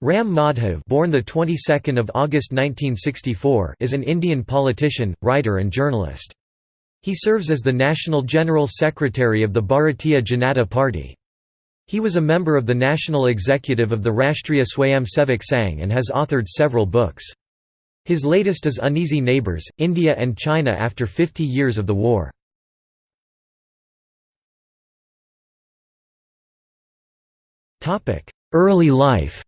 Ram Madhav born the 22nd of August 1964 is an Indian politician, writer and journalist. He serves as the National General Secretary of the Bharatiya Janata Party. He was a member of the national executive of the Rashtriya Swayamsevak Sangh and has authored several books. His latest is Uneasy Neighbours, India and China after 50 years of the war. Early life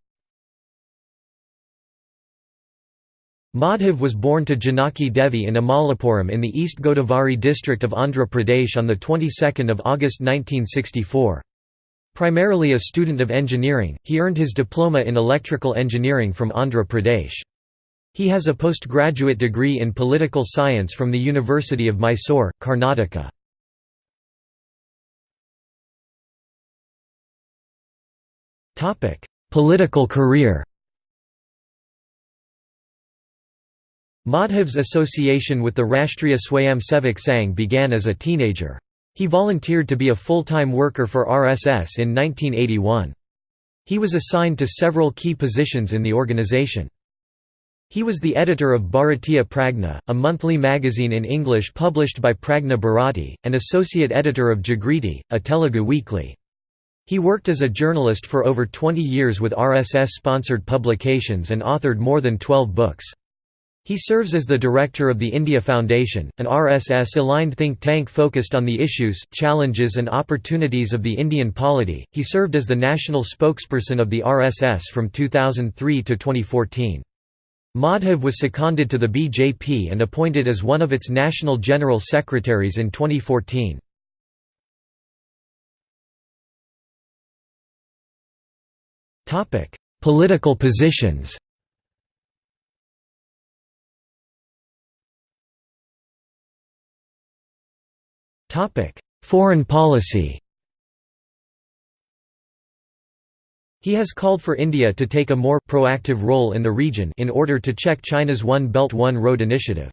Madhav was born to Janaki Devi in Amalapuram in the East Godavari district of Andhra Pradesh on the 22nd of August 1964. Primarily a student of engineering, he earned his diploma in electrical engineering from Andhra Pradesh. He has a postgraduate degree in political science from the University of Mysore, Karnataka. Political career Madhav's association with the Rashtriya Swayamsevak Sangh began as a teenager. He volunteered to be a full-time worker for RSS in 1981. He was assigned to several key positions in the organization. He was the editor of Bharatiya Pragna, a monthly magazine in English published by Pragna Bharati, and associate editor of Jagriti, a Telugu weekly. He worked as a journalist for over 20 years with RSS-sponsored publications and authored more than 12 books. He serves as the director of the India Foundation, an RSS-aligned think tank focused on the issues, challenges and opportunities of the Indian polity. He served as the national spokesperson of the RSS from 2003 to 2014. Madhav was seconded to the BJP and appointed as one of its national general secretaries in 2014. Political positions Foreign policy He has called for India to take a more proactive role in the region in order to check China's One Belt One Road initiative.